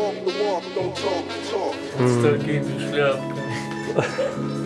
Walk the walk, don't talk the talk. Сталкиваешь шляпкой.